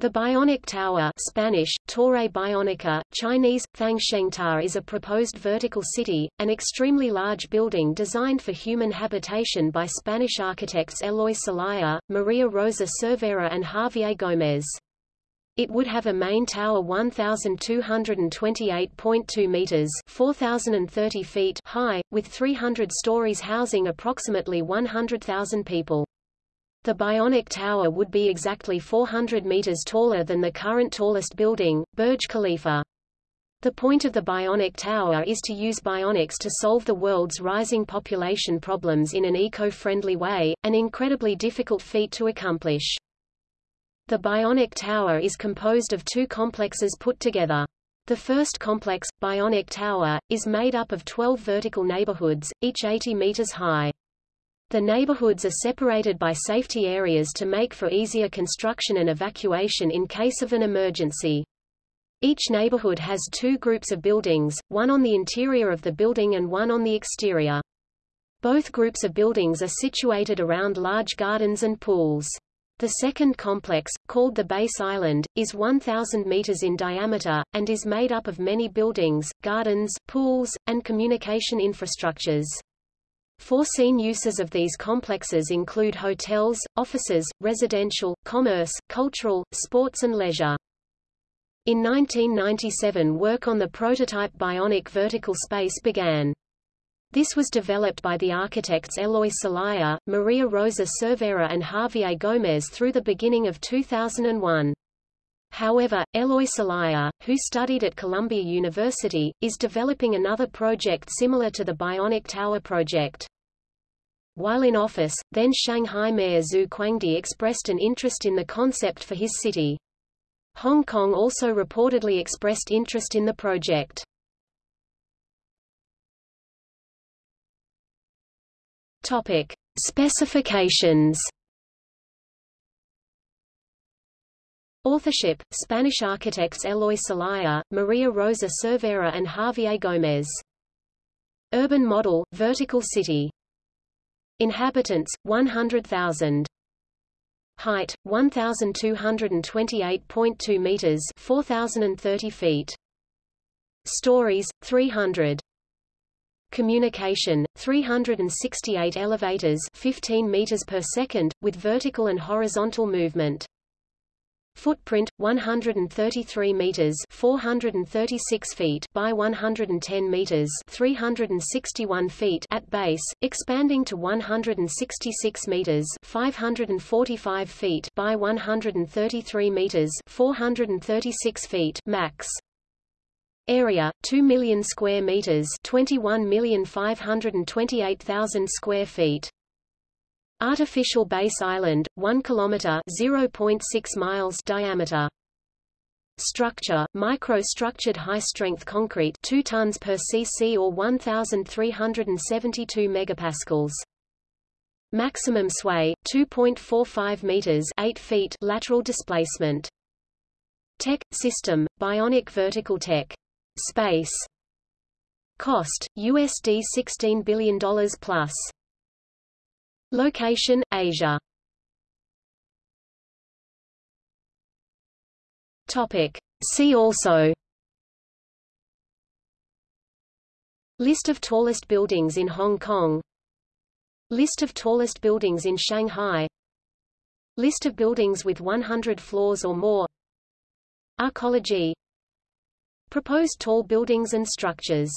The Bionic Tower Spanish, Torre Bionica, Chinese, Fangshengta is a proposed vertical city, an extremely large building designed for human habitation by Spanish architects Eloy Celaya, Maria Rosa Cervera and Javier Gómez. It would have a main tower 1,228.2 meters 4,030 feet high, with 300 stories housing approximately 100,000 people. The Bionic Tower would be exactly 400 meters taller than the current tallest building, Burj Khalifa. The point of the Bionic Tower is to use bionics to solve the world's rising population problems in an eco-friendly way, an incredibly difficult feat to accomplish. The Bionic Tower is composed of two complexes put together. The first complex, Bionic Tower, is made up of 12 vertical neighborhoods, each 80 meters high. The neighborhoods are separated by safety areas to make for easier construction and evacuation in case of an emergency. Each neighborhood has two groups of buildings, one on the interior of the building and one on the exterior. Both groups of buildings are situated around large gardens and pools. The second complex, called the Base Island, is 1,000 meters in diameter, and is made up of many buildings, gardens, pools, and communication infrastructures. Foreseen uses of these complexes include hotels, offices, residential, commerce, cultural, sports and leisure. In 1997 work on the prototype bionic vertical space began. This was developed by the architects Eloy Celaya, Maria Rosa Cervera and Javier Gómez through the beginning of 2001. However, Eloy Celaya, who studied at Columbia University, is developing another project similar to the Bionic Tower project. While in office, then Shanghai Mayor Xu Kuangdi expressed an interest in the concept for his city. Hong Kong also reportedly expressed interest in the project. Topic: Specifications Authorship, Spanish architects Eloy Celaya, Maria Rosa Cervera and Javier Gómez. Urban model, vertical city. Inhabitants, 100,000. Height, 1,228.2 meters 4,030 feet. Stories, 300. Communication, 368 elevators 15 meters per second, with vertical and horizontal movement. Footprint 133 meters 436 feet by 110 meters 361 feet at base expanding to 166 meters 545 feet by 133 meters 436 feet max. Area 2 million square meters 21,528,000 square feet Artificial base island, 1 km 0.6 miles diameter. Structure, micro-structured high-strength concrete 2 tons per cc or 1,372 megapascals. Maximum sway, 2.45 meters 8 feet lateral displacement. Tech, system, bionic vertical tech. Space. Cost, USD $16 billion plus. Location, Asia. Topic. See also. List of tallest buildings in Hong Kong. List of tallest buildings in Shanghai. List of buildings with 100 floors or more. Arcology Proposed tall buildings and structures